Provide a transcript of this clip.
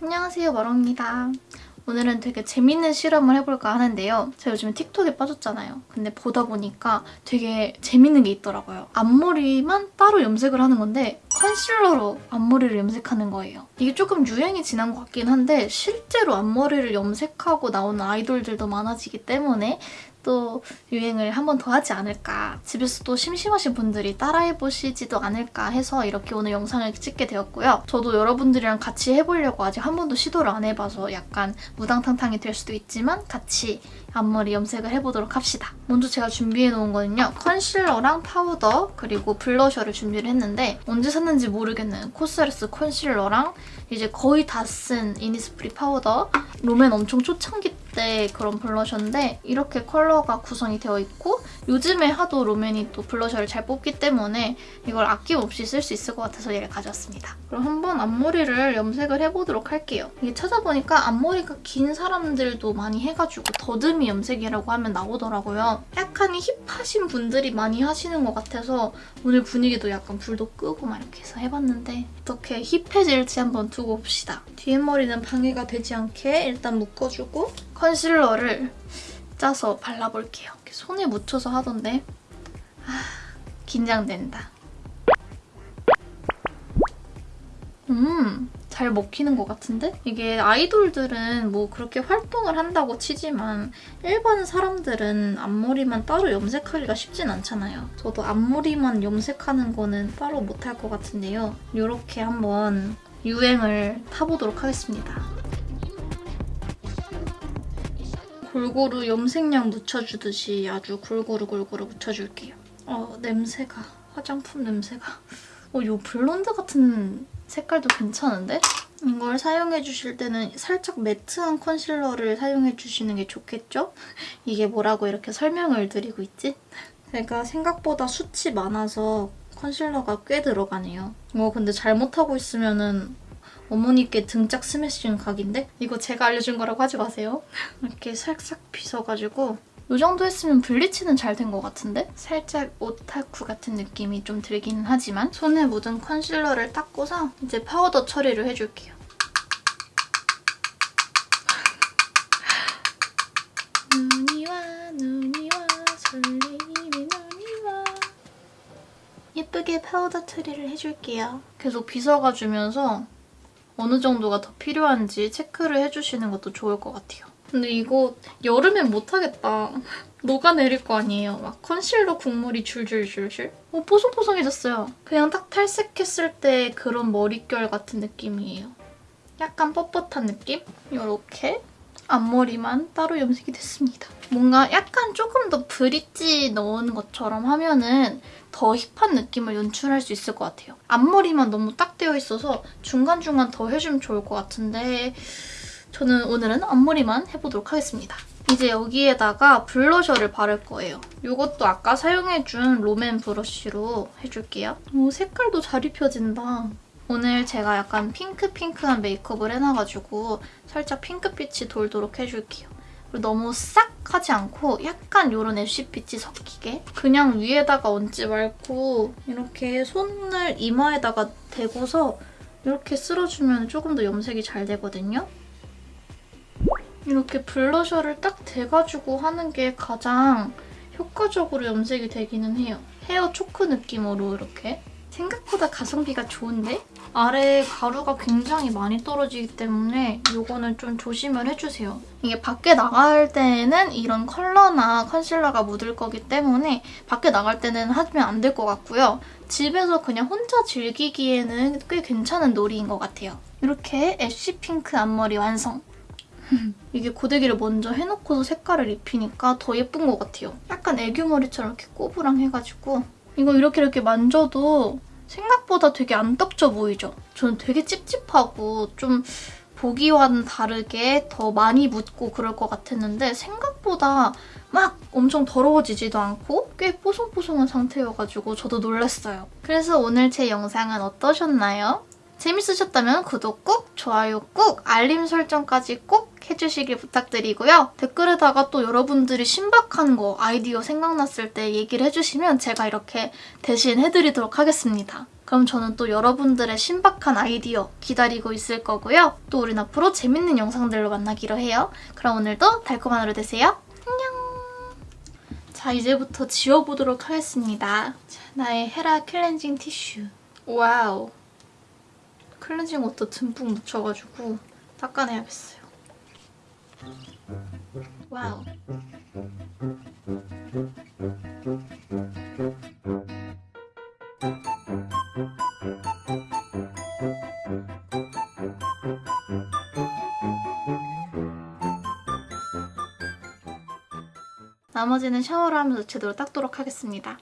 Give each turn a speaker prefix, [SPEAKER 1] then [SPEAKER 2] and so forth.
[SPEAKER 1] 안녕하세요 마롱입니다. 오늘은 되게 재밌는 실험을 해볼까 하는데요. 제가 요즘에 틱톡에 빠졌잖아요. 근데 보다 보니까 되게 재밌는 게 있더라고요. 앞머리만 따로 염색을 하는 건데 컨실러로 앞머리를 염색하는 거예요. 이게 조금 유행이 지난 것 같긴 한데 실제로 앞머리를 염색하고 나오는 아이돌들도 많아지기 때문에 또 유행을 한 번 더 하지 않을까 집에서 또 심심하신 분들이 따라해보시지도 않을까 해서 이렇게 오늘 영상을 찍게 되었고요. 저도 여러분들이랑 같이 해보려고 아직 한 번도 시도를 안 해봐서 약간 무당탕탕이 될 수도 있지만 같이 앞머리 염색을 해보도록 합시다. 먼저 제가 준비해놓은 거는요. 컨실러랑 파우더 그리고 블러셔를 준비를 했는데 언제 샀는지 모르겠는 코스레스 컨실러랑 이제 거의 다 쓴 이니스프리 파우더 롬앤 엄청 초창기 때 그런 블러셔인데 이렇게 컬러가 구성이 되어 있고 요즘에 하도 롬앤이 또 블러셔를 잘 뽑기 때문에 이걸 아낌없이 쓸 수 있을 것 같아서 얘를 가져왔습니다. 그럼 한번 앞머리를 염색을 해보도록 할게요. 이게 찾아보니까 앞머리가 긴 사람들도 많이 해가지고 더듬이 염색이라고 하면 나오더라고요. 약간 힙하신 분들이 많이 하시는 것 같아서 오늘 분위기도 약간 불도 끄고 막 이렇게 해서 해봤는데 어떻게 힙해질지 한번 두고 봅시다. 뒤에 머리는 방해가 되지 않게 일단 묶어주고 컨실러를 짜서 발라볼게요. 손에 묻혀서 하던데 아, 긴장된다. 음, 잘 먹히는 것 같은데? 이게 아이돌들은 뭐 그렇게 활동을 한다고 치지만 일반 사람들은 앞머리만 따로 염색하기가 쉽진 않잖아요. 저도 앞머리만 염색하는 거는 따로 못할 것 같은데요. 이렇게 한번 유행을 타보도록 하겠습니다. 골고루 염색약 묻혀주듯이 아주 골고루 골고루 묻혀줄게요. 어, 냄새가, 화장품 냄새가. 어, 이 블론드 같은 색깔도 괜찮은데? 이걸 사용해주실 때는 살짝 매트한 컨실러를 사용해주시는 게 좋겠죠? 이게 뭐라고 이렇게 설명을 드리고 있지? 제가 생각보다 숱이 많아서 컨실러가 꽤 들어가네요. 어, 근데 잘못하고 있으면은 어머니께 등짝 스매싱 각인데? 이거 제가 알려준 거라고 하지 마세요. 이렇게 살짝 빗어가지고 이 정도 했으면 블리치는 잘 된 것 같은데? 살짝 오타쿠 같은 느낌이 좀 들기는 하지만 손에 묻은 컨실러를 닦고서 이제 파우더 처리를 해줄게요. 눈이 와 눈이 와 설레이는 눈이 와 예쁘게 파우더 처리를 해줄게요. 계속 빗어가주면서 어느 정도가 더 필요한지 체크를 해주시는 것도 좋을 것 같아요. 근데 이거 여름엔 못하겠다. 녹아내릴 거 아니에요. 막 컨실러 국물이 줄줄줄줄. 오, 뽀송뽀송해졌어요. 그냥 딱 탈색했을 때 그런 머릿결 같은 느낌이에요. 약간 뻣뻣한 느낌? 이렇게 앞머리만 따로 염색이 됐습니다. 뭔가 약간 조금 더 브릿지 넣은 것처럼 하면은 더 힙한 느낌을 연출할 수 있을 것 같아요. 앞머리만 너무 딱 되어 있어서 중간중간 더 해주면 좋을 것 같은데 저는 오늘은 앞머리만 해보도록 하겠습니다. 이제 여기에다가 블러셔를 바를 거예요. 이것도 아까 사용해준 롬앤 브러쉬로 해줄게요. 오, 색깔도 잘 입혀진다. 오늘 제가 약간 핑크핑크한 메이크업을 해놔가지고 살짝 핑크빛이 돌도록 해줄게요. 그리고 너무 싹 하지 않고 약간 이런 애쉬빛이 섞이게 그냥 위에다가 얹지 말고 이렇게 손을 이마에다가 대고서 이렇게 쓸어주면 조금 더 염색이 잘 되거든요. 이렇게 블러셔를 딱 대가지고 하는 게 가장 효과적으로 염색이 되기는 해요. 헤어 초크 느낌으로 이렇게. 생각보다 가성비가 좋은데? 아래 가루가 굉장히 많이 떨어지기 때문에 이거는 좀 조심을 해주세요. 이게 밖에 나갈 때는 이런 컬러나 컨실러가 묻을 거기 때문에 밖에 나갈 때는 하면 안 될 것 같고요. 집에서 그냥 혼자 즐기기에는 꽤 괜찮은 놀이인 것 같아요. 이렇게 애쉬 핑크 앞머리 완성! 이게 고데기를 먼저 해놓고서 색깔을 입히니까 더 예쁜 것 같아요. 약간 애교 머리처럼 이렇게 꼬부랑 해가지고 이거 이렇게 이렇게 만져도 생각보다 되게 안 떡져 보이죠? 저는 되게 찝찝하고 좀 보기와는 다르게 더 많이 묻고 그럴 것 같았는데 생각보다 막 엄청 더러워지지도 않고 꽤 뽀송뽀송한 상태여가지고 저도 놀랐어요. 그래서 오늘 제 영상은 어떠셨나요? 재밌으셨다면 구독 꾹, 좋아요 꾹, 알림 설정까지 꼭 해주시길 부탁드리고요. 댓글에다가 또 여러분들이 신박한 거 아이디어 생각났을 때 얘기를 해주시면 제가 이렇게 대신 해드리도록 하겠습니다. 그럼 저는 또 여러분들의 신박한 아이디어 기다리고 있을 거고요. 또 우린 앞으로 재밌는 영상들로 만나기로 해요. 그럼 오늘도 달콤한 하루 되세요. 안녕! 자, 이제부터 지워보도록 하겠습니다. 자, 나의 헤라 클렌징 티슈. wow. 클렌징 워터 듬뿍 묻혀가지고 닦아내야겠어요. wow. 나머지는 샤워를 하면서 제대로 닦도록 하겠습니다.